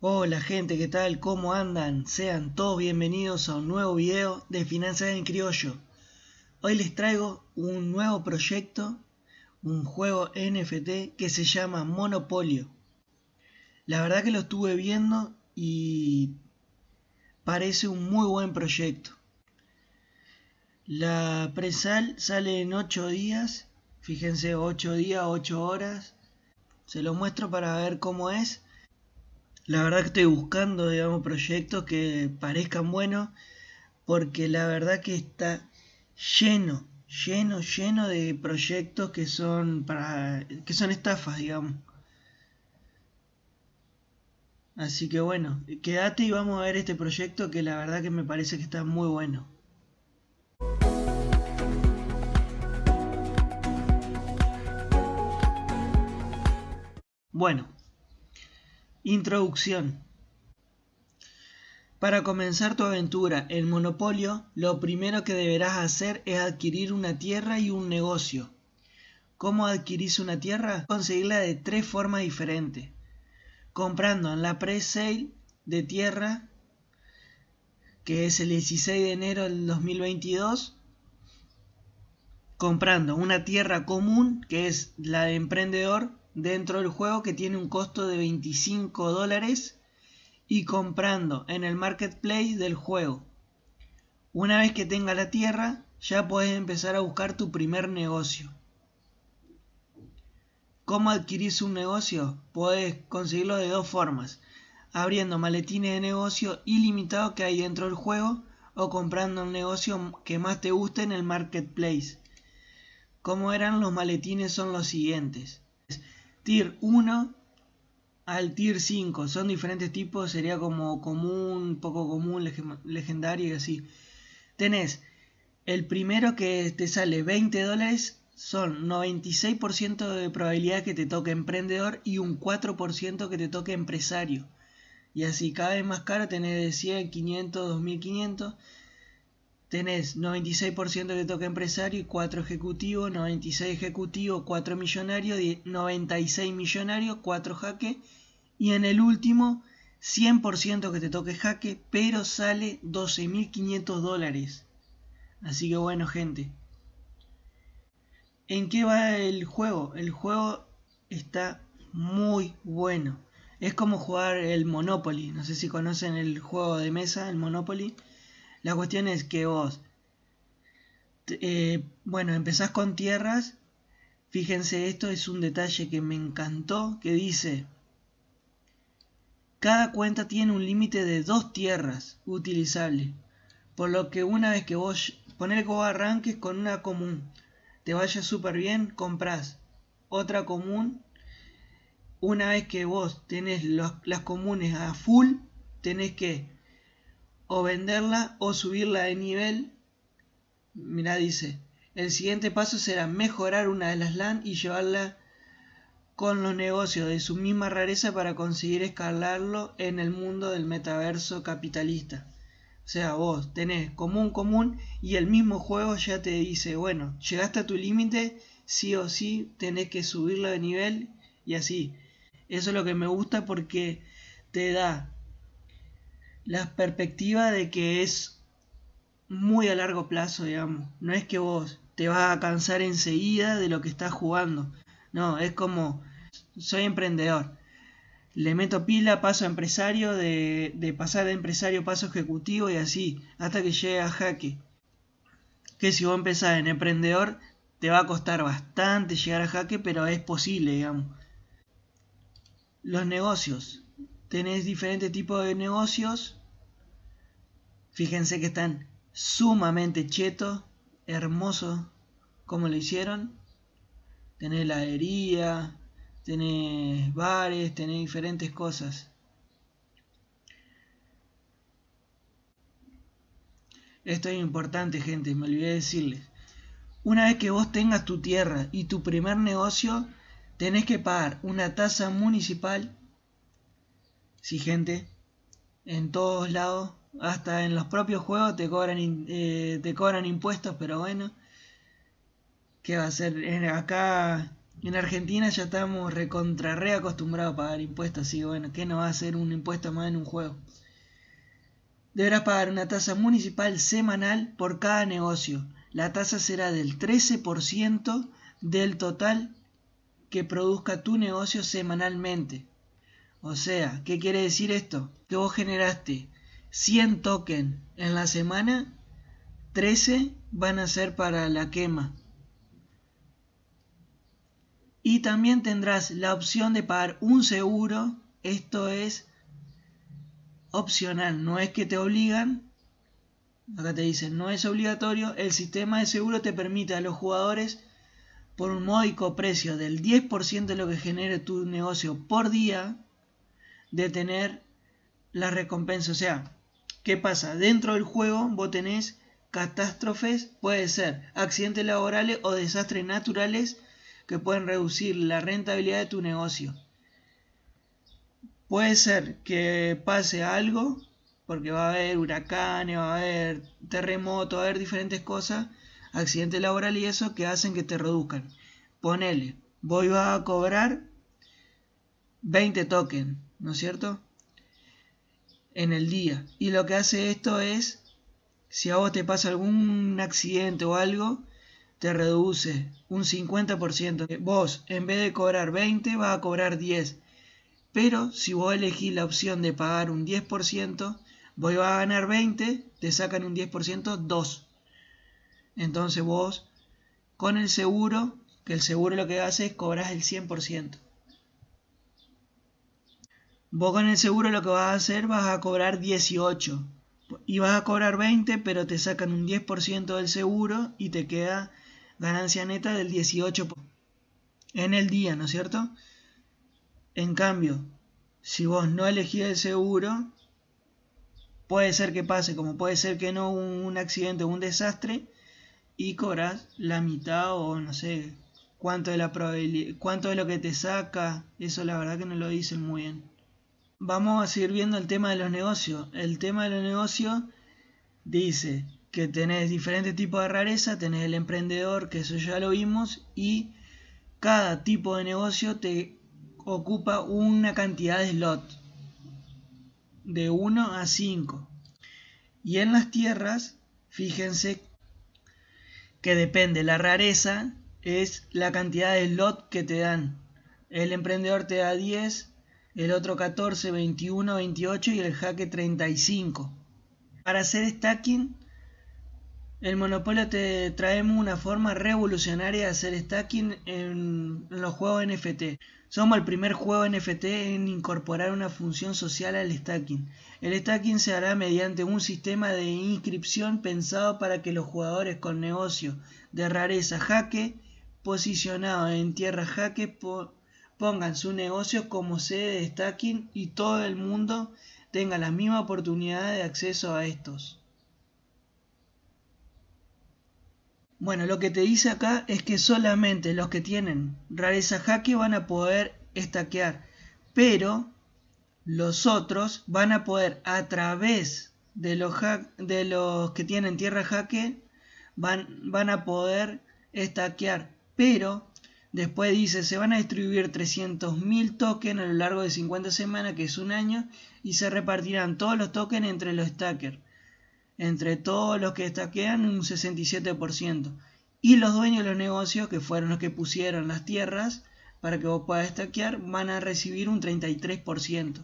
Hola gente, ¿qué tal? ¿Cómo andan? Sean todos bienvenidos a un nuevo video de Finanzas en Criollo. Hoy les traigo un nuevo proyecto, un juego NFT que se llama Monopolio. La verdad que lo estuve viendo y parece un muy buen proyecto. La presal sale en 8 días, fíjense 8 días, 8 horas. Se lo muestro para ver cómo es la verdad que estoy buscando, digamos, proyectos que parezcan buenos, porque la verdad que está lleno, lleno, lleno de proyectos que son para, que son estafas, digamos. Así que bueno, quédate y vamos a ver este proyecto que la verdad que me parece que está muy bueno. Bueno, Introducción. Para comenzar tu aventura en Monopolio, lo primero que deberás hacer es adquirir una tierra y un negocio. ¿Cómo adquirís una tierra? Conseguirla de tres formas diferentes. Comprando en la pre-sale de tierra, que es el 16 de enero del 2022. Comprando una tierra común, que es la de emprendedor, dentro del juego que tiene un costo de 25 dólares y comprando en el marketplace del juego. Una vez que tenga la tierra, ya puedes empezar a buscar tu primer negocio. ¿Cómo adquirís un negocio? Puedes conseguirlo de dos formas. Abriendo maletines de negocio ilimitados que hay dentro del juego o comprando un negocio que más te guste en el marketplace. Como eran los maletines son los siguientes. Tier 1 al Tier 5. Son diferentes tipos, sería como común, poco común, legendario y así. Tenés el primero que te sale 20 dólares, son 96% de probabilidad que te toque emprendedor y un 4% que te toque empresario. Y así cada vez más caro tenés de 100, 500, 2500 tenés 96% de toque empresario y 4 ejecutivos, 96 ejecutivos, 4 millonarios, 96 millonarios, 4 jaque y en el último 100% que te toque jaque, pero sale 12.500 dólares. Así que bueno gente. ¿En qué va el juego? El juego está muy bueno. Es como jugar el Monopoly. No sé si conocen el juego de mesa, el Monopoly. La cuestión es que vos, eh, bueno, empezás con tierras. Fíjense, esto es un detalle que me encantó, que dice, cada cuenta tiene un límite de dos tierras utilizables. Por lo que una vez que vos, poner que vos arranques con una común, te vaya súper bien, compras otra común. Una vez que vos tenés las comunes a full, tenés que o venderla o subirla de nivel. Mira, dice, el siguiente paso será mejorar una de las LAN y llevarla con los negocios de su misma rareza para conseguir escalarlo en el mundo del metaverso capitalista. O sea, vos tenés común común y el mismo juego ya te dice, bueno, llegaste a tu límite, sí o sí tenés que subirlo de nivel y así. Eso es lo que me gusta porque te da la perspectiva de que es muy a largo plazo, digamos. No es que vos te vas a cansar enseguida de lo que estás jugando. No, es como soy emprendedor. Le meto pila, paso a empresario, de, de pasar de empresario paso ejecutivo y así, hasta que llegue a jaque. Que si vos empezás en emprendedor, te va a costar bastante llegar a jaque, pero es posible, digamos. Los negocios. Tenés diferentes tipos de negocios Fíjense que están sumamente chetos, hermosos, como lo hicieron. Tenés heladería, tenés bares, tenés diferentes cosas. Esto es importante, gente, me olvidé decirles. Una vez que vos tengas tu tierra y tu primer negocio, tenés que pagar una tasa municipal. Sí, gente, en todos lados hasta en los propios juegos te cobran, eh, te cobran impuestos, pero bueno. ¿Qué va a ser? Acá En Argentina ya estamos recontra re acostumbrados a pagar impuestos, así que bueno, ¿qué no va a ser un impuesto más en un juego? Deberás pagar una tasa municipal semanal por cada negocio. La tasa será del 13% del total que produzca tu negocio semanalmente. O sea, ¿qué quiere decir esto? Que vos generaste 100 tokens en la semana, 13 van a ser para la quema. Y también tendrás la opción de pagar un seguro. Esto es opcional, no es que te obligan. Acá te dicen, no es obligatorio. El sistema de seguro te permite a los jugadores, por un módico precio del 10% de lo que genere tu negocio por día, de tener la recompensa. O sea, ¿qué pasa? Dentro del juego vos tenés catástrofes, puede ser accidentes laborales o desastres naturales que pueden reducir la rentabilidad de tu negocio. Puede ser que pase algo, porque va a haber huracanes, va a haber terremotos, va a haber diferentes cosas, accidentes laborales y eso que hacen que te reduzcan. Ponele, voy a cobrar 20 tokens, ¿no es cierto? En el día. Y lo que hace esto es, si a vos te pasa algún accidente o algo, te reduce un 50%. Vos, en vez de cobrar 20, vas a cobrar 10. Pero si vos elegís la opción de pagar un 10%, vos vas a ganar 20, te sacan un 10%, 2. Entonces vos, con el seguro, que el seguro lo que hace es cobrar el 100%. Vos con el seguro lo que vas a hacer vas a cobrar 18 y vas a cobrar 20 pero te sacan un 10% del seguro y te queda ganancia neta del 18% en el día, ¿no es cierto? En cambio, si vos no elegís el seguro, puede ser que pase, como puede ser que no un, accidente o un desastre, y cobras la mitad o no sé cuánto de la cuánto de lo que te saca, eso la verdad que no lo dicen muy bien. Vamos a seguir viendo el tema de los negocios. El tema de los negocios dice que tenés diferentes tipos de rareza, tenés el emprendedor, que eso ya lo vimos, y cada tipo de negocio te ocupa una cantidad de slots, de 1 a 5. Y en las tierras, fíjense que depende, la rareza es la cantidad de slot que te dan. El emprendedor te da 10, el otro 14, 21, 28 y el jaque 35. Para hacer stacking el monopolio te traemos una forma revolucionaria de hacer stacking en los juegos NFT. Somos el primer juego NFT en incorporar una función social al stacking. El stacking se hará mediante un sistema de inscripción pensado para que los jugadores con negocio de rareza jaque posicionados en tierra jaque pongan su negocio como sede de stacking y todo el mundo tenga la misma oportunidad de acceso a estos. Bueno, lo que te dice acá es que solamente los que tienen rareza jaque van a poder estaquear, pero los otros van a poder a través de los, que tienen tierra jaque van, van a poder estaquear, pero después dice se van a distribuir 300.000 tokens a lo largo de 50 semanas, que es un año, y se repartirán todos los tokens entre los stackers entre todos los que estaquean un 67%. Y los dueños de los negocios, que fueron los que pusieron las tierras para que vos puedas estaquear, van a recibir un 33%.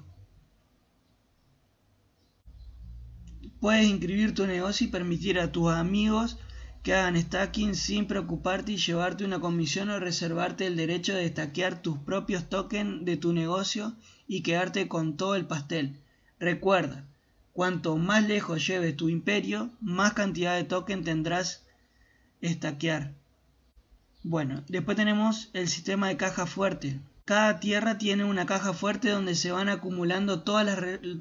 Puedes inscribir tu negocio y permitir a tus amigos que hagan stacking sin preocuparte y llevarte una comisión o reservarte el derecho de estaquear tus propios tokens de tu negocio y quedarte con todo el pastel. Recuerda, Cuanto más lejos lleves tu imperio, más cantidad de token tendrás estaquear. Bueno, después tenemos el sistema de caja fuerte. Cada tierra tiene una caja fuerte donde se van acumulando todas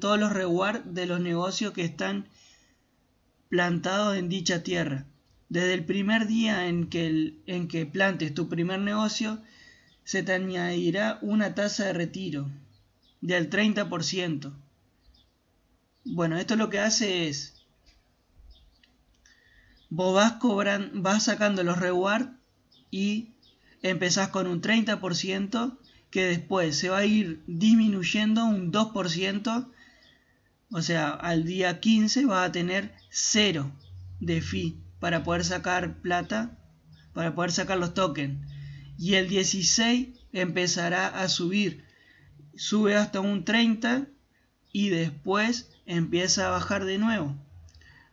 todos los rewards de los negocios que están plantados en dicha tierra. Desde el primer día en que, en que plantes tu primer negocio, se te añadirá una tasa de retiro del 30%. Bueno, esto lo que hace es, vos vas, cobran, vas sacando los rewards y empezás con un 30% que después se va a ir disminuyendo un 2%, o sea, al día 15 va a tener 0 de fee para poder sacar plata, para poder sacar los tokens. Y el 16 empezará a subir, sube hasta un 30 y después empieza a bajar de nuevo.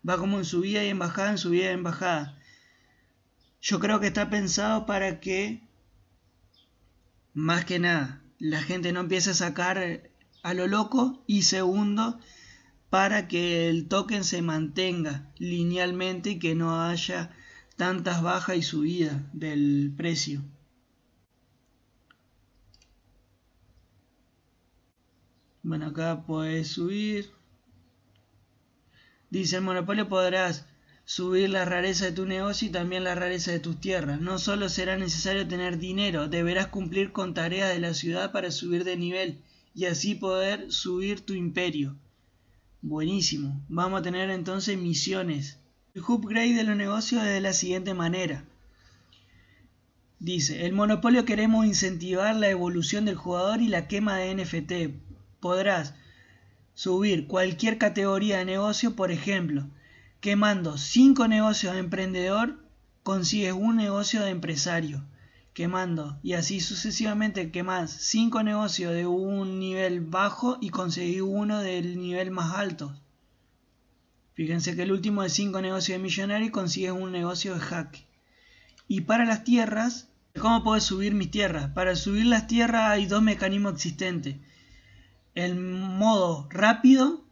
Va como en subida y en bajada, en subida y en bajada. Yo creo que está pensado para que, más que nada, la gente no empiece a sacar a lo loco. Y segundo, para que el token se mantenga linealmente y que no haya tantas bajas y subidas del precio. Bueno, acá puedes subir. Dice, el monopolio podrás subir la rareza de tu negocio y también la rareza de tus tierras. No solo será necesario tener dinero, deberás cumplir con tareas de la ciudad para subir de nivel y así poder subir tu imperio. Buenísimo. Vamos a tener entonces misiones. El upgrade de los negocios es de la siguiente manera. Dice, el monopolio queremos incentivar la evolución del jugador y la quema de NFT. Podrás subir cualquier categoría de negocio, por ejemplo, quemando 5 negocios de emprendedor, consigues un negocio de empresario. Quemando y así sucesivamente quemas 5 negocios de un nivel bajo y conseguís uno del nivel más alto. Fíjense que el último de 5 negocios de millonario consigues un negocio de hack. Y para las tierras, ¿cómo puedo subir mis tierras? Para subir las tierras hay dos mecanismos existentes el modo rápido,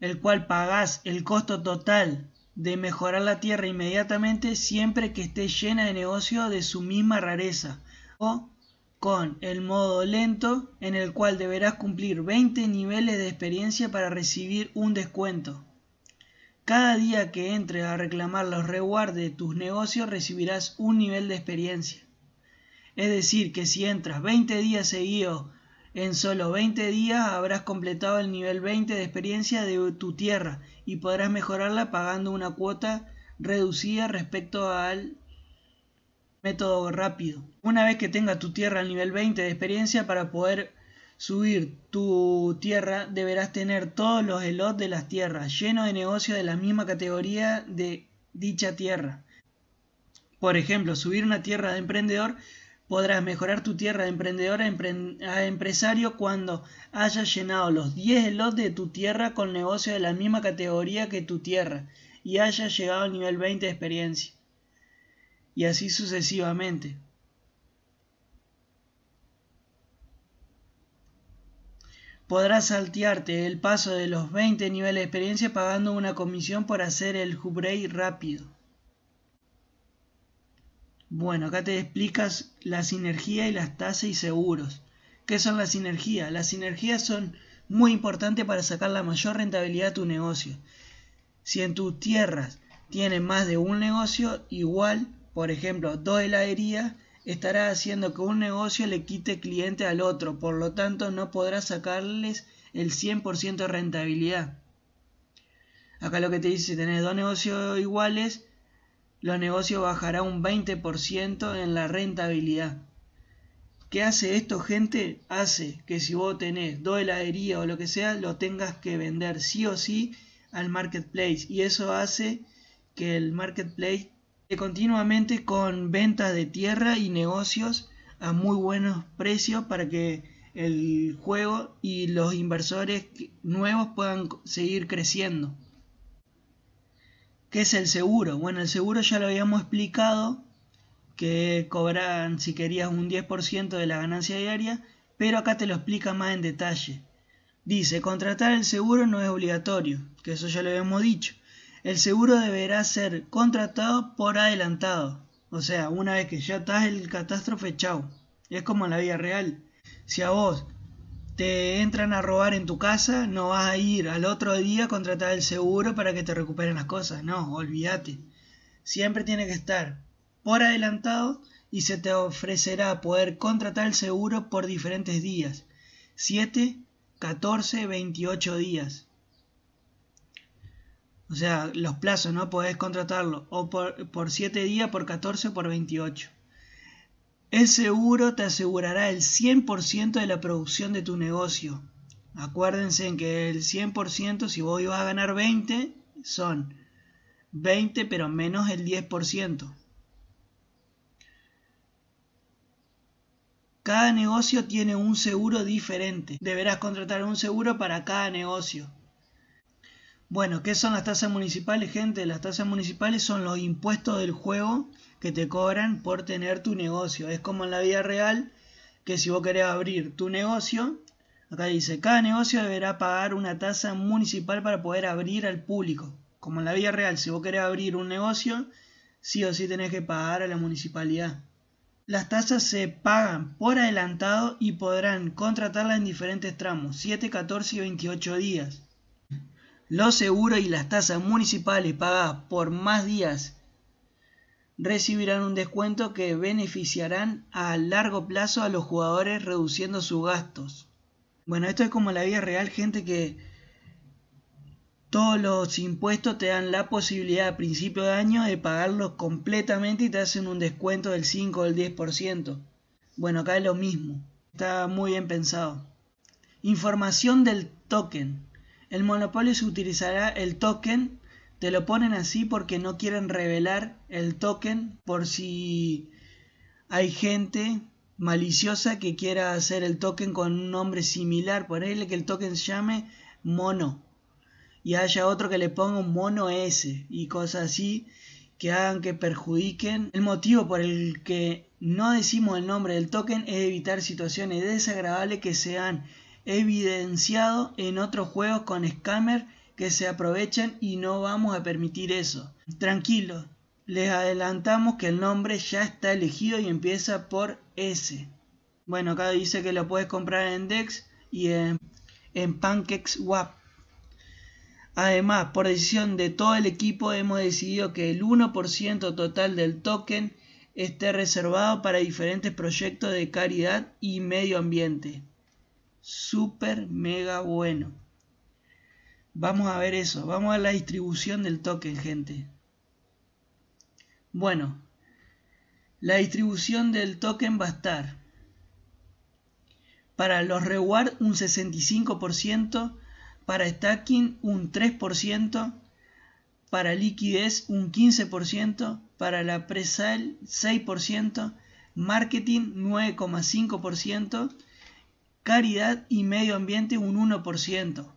el cual pagás el costo total de mejorar la tierra inmediatamente siempre que esté llena de negocio de su misma rareza, o con el modo lento en el cual deberás cumplir 20 niveles de experiencia para recibir un descuento. Cada día que entres a reclamar los rewards de tus negocios recibirás un nivel de experiencia. Es decir, que si entras 20 días seguidos en solo 20 días habrás completado el nivel 20 de experiencia de tu tierra y podrás mejorarla pagando una cuota reducida respecto al método rápido. Una vez que tengas tu tierra al nivel 20 de experiencia para poder subir tu tierra deberás tener todos los slots de las tierras llenos de negocios de la misma categoría de dicha tierra. Por ejemplo, subir una tierra de emprendedor Podrás mejorar tu tierra de emprendedor a, empresario cuando hayas llenado los 10 slots de tu tierra con negocio de la misma categoría que tu tierra y hayas llegado al nivel 20 de experiencia. Y así sucesivamente. Podrás saltearte el paso de los 20 niveles de experiencia pagando una comisión por hacer el upgrade rápido. Bueno, acá te explicas la sinergia y las tasas y seguros. ¿Qué son las sinergias? Las sinergias son muy importantes para sacar la mayor rentabilidad a tu negocio. Si en tus tierras tienes más de un negocio, igual, por ejemplo, dos heladerías, estará haciendo que un negocio le quite cliente al otro, por lo tanto no podrás sacarles el 100% de rentabilidad. Acá lo que te dice, si tenés dos negocios iguales, los negocios bajará un 20% en la rentabilidad. ¿Qué hace esto, gente? Hace que si vos tenés dos heladerías o lo que sea, lo tengas que vender sí o sí al marketplace. Y eso hace que el marketplace esté continuamente con ventas de tierra y negocios a muy buenos precios para que el juego y los inversores nuevos puedan seguir creciendo. ¿Qué es el seguro? Bueno, el seguro ya lo habíamos explicado, que cobran si querías un 10% de la ganancia diaria, pero acá te lo explica más en detalle. Dice, contratar el seguro no es obligatorio, que eso ya lo habíamos dicho. El seguro deberá ser contratado por adelantado. O sea, una vez que ya estás el catástrofe, chau. Es como en la vida real. Si a vos te entran a robar en tu casa, no vas a ir al otro día a contratar el seguro para que te recuperen las cosas. No, olvídate. Siempre tiene que estar por adelantado y se te ofrecerá poder contratar el seguro por diferentes días. 7, 14, 28 días. O sea, los plazos, ¿no? Podés contratarlo o por, por 7 días, por 14 o por 28. El seguro te asegurará el 100% de la producción de tu negocio. Acuérdense que el 100%, si vos ibas a ganar 20, son 20 pero menos el 10%. Cada negocio tiene un seguro diferente. Deberás contratar un seguro para cada negocio. Bueno, ¿qué son las tasas municipales, gente? Las tasas municipales son los impuestos del juego que te cobran por tener tu negocio. Es como en la vida real que si vos querés abrir tu negocio, acá dice, cada negocio deberá pagar una tasa municipal para poder abrir al público. Como en la vida real, si vos querés abrir un negocio, sí o sí tenés que pagar a la municipalidad. Las tasas se pagan por adelantado y podrán contratarlas en diferentes tramos, 7, 14 y 28 días. Los seguros y las tasas municipales pagadas por más días recibirán un descuento que beneficiarán a largo plazo a los jugadores reduciendo sus gastos. Bueno, esto es como la vida real, gente que todos los impuestos te dan la posibilidad a principio de año de pagarlos completamente y te hacen un descuento del 5 o del 10%. Bueno, acá es lo mismo. Está muy bien pensado. Información del token. El monopolio se utilizará el token. Te lo ponen así porque no quieren revelar el token por si hay gente maliciosa que quiera hacer el token con un nombre similar. Ponerle que el token se llame mono y haya otro que le ponga un mono S y cosas así que hagan que perjudiquen. El motivo por el que no decimos el nombre del token es evitar situaciones desagradables que se han evidenciado en otros juegos con scammer que se aprovechan y no vamos a permitir eso. Tranquilo, les adelantamos que el nombre ya está elegido y empieza por S. Bueno, acá dice que lo puedes comprar en Dex y en, en PancakeSwap. Además, por decisión de todo el equipo hemos decidido que el 1% total del token esté reservado para diferentes proyectos de caridad y medio ambiente. Super mega bueno. Vamos a ver eso, vamos a la distribución del token, gente. Bueno, la distribución del token va a estar para los reward un 65%, para stacking un 3%, para liquidez un 15%, para la presale 6%, marketing 9,5%, caridad y medio ambiente un 1%.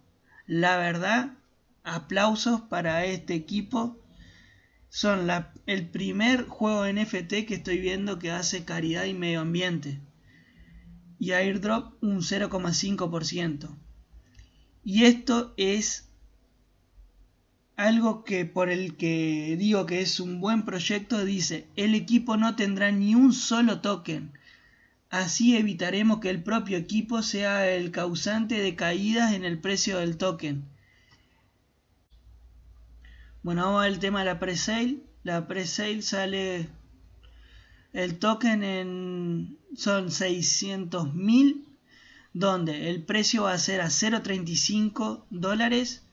La verdad, aplausos para este equipo. Son el primer juego NFT que estoy viendo que hace caridad y medio ambiente. Y airdrop un 0,5%. Y esto es algo que por el que digo que es un buen proyecto, dice, el equipo no tendrá ni un solo token. Así evitaremos que el propio equipo sea el causante de caídas en el precio del token. Bueno, vamos al tema de la presale. La presale sale el token en son 600 mil donde el precio va a ser a 0.35 dólares,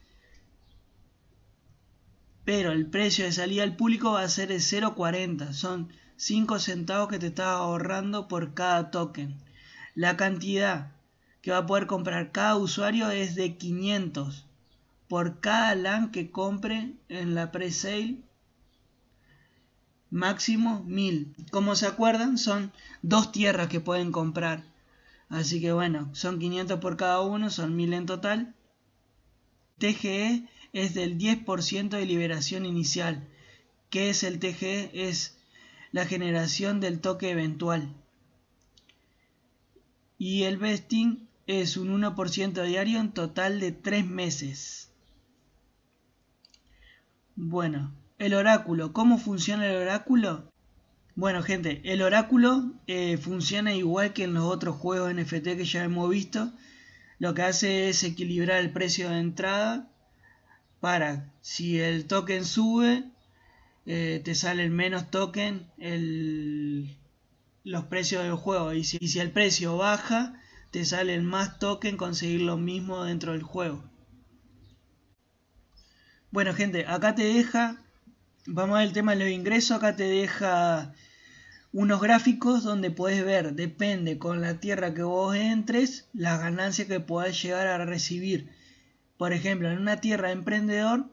pero el precio de salida al público va a ser de 0.40, son 5 centavos que te estás ahorrando por cada token. La cantidad que va a poder comprar cada usuario es de 500 por cada LAN que compre en la pre-sale máximo 1000. Como se acuerdan, son dos tierras que pueden comprar. Así que bueno, son 500 por cada uno, son 1000 en total. TGE es del 10% de liberación inicial. ¿Qué es el TGE? Es la generación del toque eventual. Y el vesting es un 1% diario en total de 3 meses. Bueno, el oráculo. ¿Cómo funciona el oráculo? Bueno gente, el oráculo eh, funciona igual que en los otros juegos NFT que ya hemos visto. Lo que hace es equilibrar el precio de entrada para si el token sube, eh, te salen menos token los precios del juego. Y si, el precio baja, te salen más token conseguir lo mismo dentro del juego. Bueno gente, acá te deja, vamos al tema de los ingresos, acá te deja unos gráficos donde puedes ver, depende con la tierra que vos entres, las ganancias que podés llegar a recibir. Por ejemplo, en una tierra emprendedor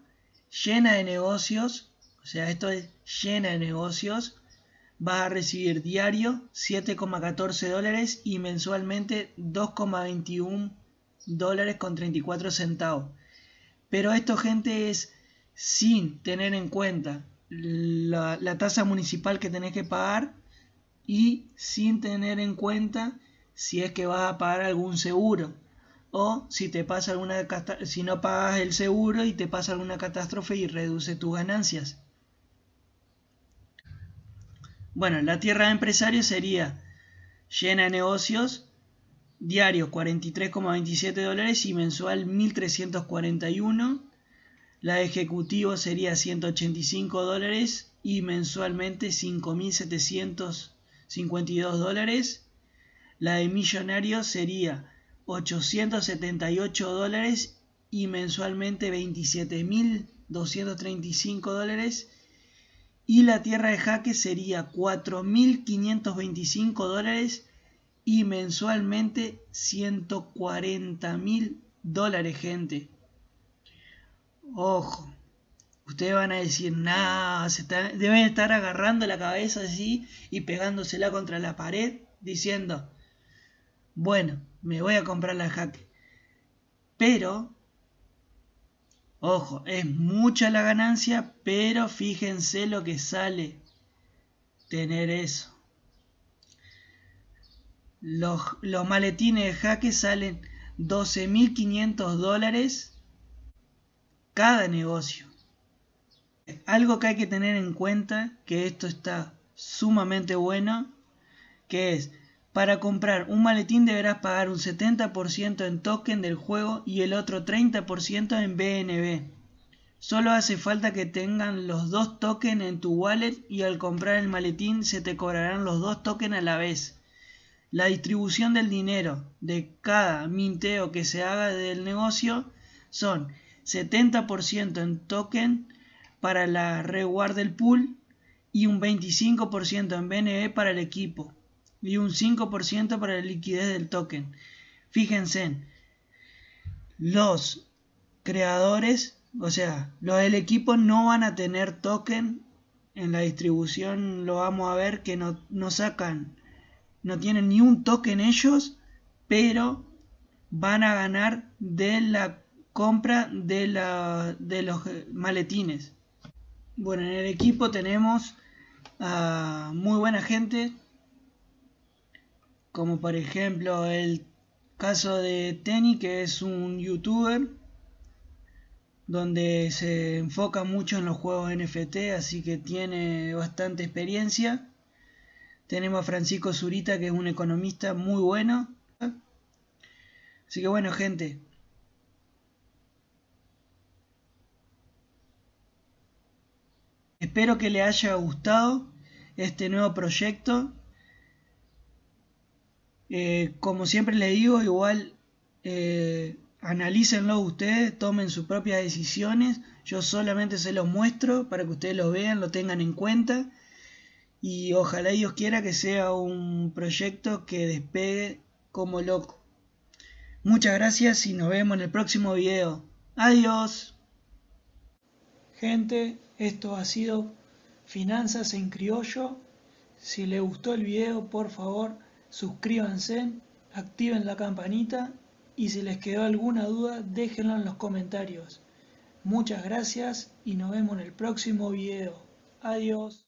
llena de negocios, o sea, esto es llena de negocios, vas a recibir diario 7,14 dólares y mensualmente 2,21 dólares con 34 centavos. Pero esto, gente, es sin tener en cuenta la, la tasa municipal que tenés que pagar y sin tener en cuenta si es que vas a pagar algún seguro o si te pasa alguna si no pagas el seguro y te pasa alguna catástrofe y reduce tus ganancias. Bueno, la tierra de empresario sería llena de negocios, diario 43,27 dólares y mensual 1341. La de ejecutivo sería 185 dólares y mensualmente 5752 dólares. La de millonario sería 878 dólares y mensualmente 27.235 dólares y la tierra de jaque sería 4.525 dólares y mensualmente 140.000 dólares, gente. Ojo, ustedes van a decir, nada, deben estar agarrando la cabeza así y pegándosela contra la pared, diciendo, bueno, me voy a comprar la jaque. Pero Ojo, es mucha la ganancia, pero fíjense lo que sale tener eso. Los, maletines de jaque salen 12.500 dólares cada negocio. Algo que hay que tener en cuenta, que esto está sumamente bueno, que es para comprar un maletín deberás pagar un 70% en token del juego y el otro 30% en BNB. Solo hace falta que tengan los dos tokens en tu wallet y al comprar el maletín se te cobrarán los dos tokens a la vez. La distribución del dinero de cada minteo que se haga del negocio son 70% en token para la reward del pool y un 25% en BNB para el equipo y un 5% para la liquidez del token. Fíjense, los creadores, o sea, los del equipo no van a tener token en la distribución, lo vamos a ver que no, no sacan, no tienen ni un token ellos, pero van a ganar de la compra de, la, de los maletines. Bueno, en el equipo tenemos a muy buena gente, como por ejemplo el caso de Tenny, que es un youtuber donde se enfoca mucho en los juegos NFT, así que tiene bastante experiencia. Tenemos a Francisco Zurita, que es un economista muy bueno. Así que bueno, gente. Espero que le haya gustado este nuevo proyecto eh, como siempre le digo, igual eh, analícenlo ustedes, tomen sus propias decisiones. Yo solamente se los muestro para que ustedes lo vean, lo tengan en cuenta. Y ojalá Dios quiera que sea un proyecto que despegue como loco. Muchas gracias y nos vemos en el próximo video. Adiós. Gente, esto ha sido Finanzas en Criollo. Si les gustó el video, por favor suscríbanse, activen la campanita y si les quedó alguna duda déjenlo en los comentarios. Muchas gracias y nos vemos en el próximo video. Adiós.